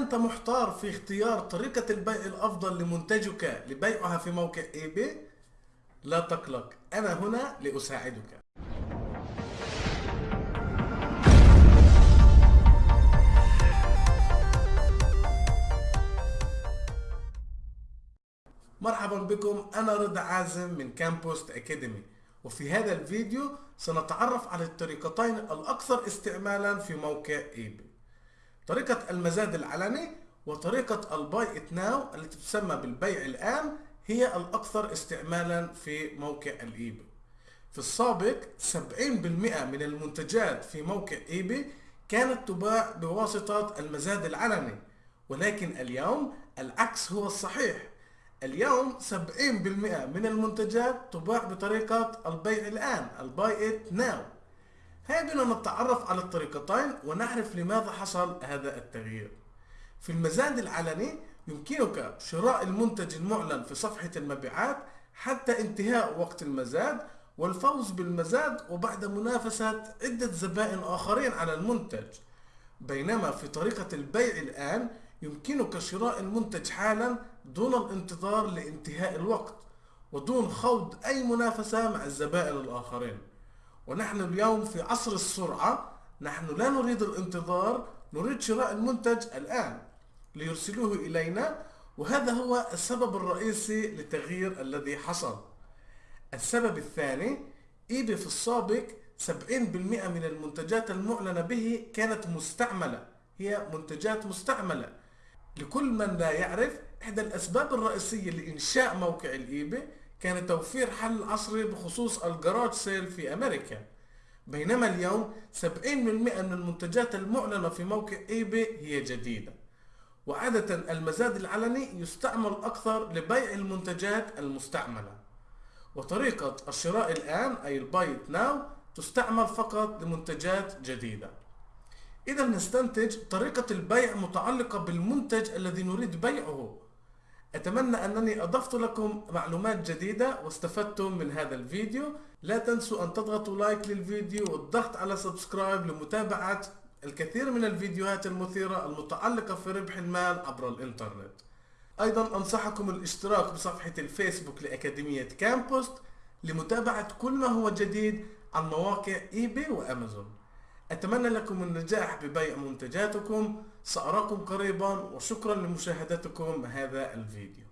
أنت محتار في اختيار طريقة البيع الأفضل لمنتجك لبيعها في موقع eBay؟ لا تقلق أنا هنا لأساعدك. مرحبا بكم أنا رضا عازم من كامبوست Academy وفي هذا الفيديو سنتعرف على الطريقتين الأكثر استعمالا في موقع eBay. طريقة المزاد العلني وطريقة ال Buy It Now التي تسمى بالبيع الآن هي الأكثر استعمالا في موقع ال eBay في السابق 70% من المنتجات في موقع eBay كانت تباع بواسطة المزاد العلني ولكن اليوم العكس هو الصحيح اليوم 70% من المنتجات تباع بطريقة البيع الآن ال Buy It Now. هيا نتعرف على الطريقتين ونعرف لماذا حصل هذا التغيير. في المزاد العلني يمكنك شراء المنتج المعلن في صفحة المبيعات حتى انتهاء وقت المزاد والفوز بالمزاد وبعد منافسة عدة زبائن آخرين على المنتج. بينما في طريقة البيع الآن يمكنك شراء المنتج حالا دون الانتظار لانتهاء الوقت ودون خوض أي منافسة مع الزبائن الآخرين. ونحن اليوم في عصر السرعة نحن لا نريد الانتظار نريد شراء المنتج الآن ليرسلوه إلينا وهذا هو السبب الرئيسي للتغيير الذي حصل. السبب الثاني ايباي في السابق 70% من المنتجات المعلنة به كانت مستعملة هي منتجات مستعملة. لكل من لا يعرف إحدى الأسباب الرئيسية لإنشاء موقع ال eBay كان توفير حل عصري بخصوص ال garage sale في أمريكا. بينما اليوم 70% من المنتجات المعلنة في موقع eBay هي جديدة. وعادة المزاد العلني يستعمل أكثر لبيع المنتجات المستعملة. وطريقة الشراء الآن أي ال Buy It Now تستعمل فقط لمنتجات جديدة. إذا نستنتج طريقة البيع متعلقة بالمنتج الذي نريد بيعه. أتمنى أنني أضفت لكم معلومات جديدة واستفدتم من هذا الفيديو. لا تنسوا أن تضغطوا like للفيديو والضغط على subscribe لمتابعة الكثير من الفيديوهات المثيرة المتعلقة في ربح المال عبر الإنترنت. أيضا أنصحكم الاشتراك بصفحة الفيسبوك لأكاديمية كامبوست لمتابعة كل ما هو جديد عن مواقع إيباي وأمازون. أتمنى لكم النجاح ببيع منتجاتكم. سأراكم قريبا وشكرا لمشاهدتكم هذا الفيديو.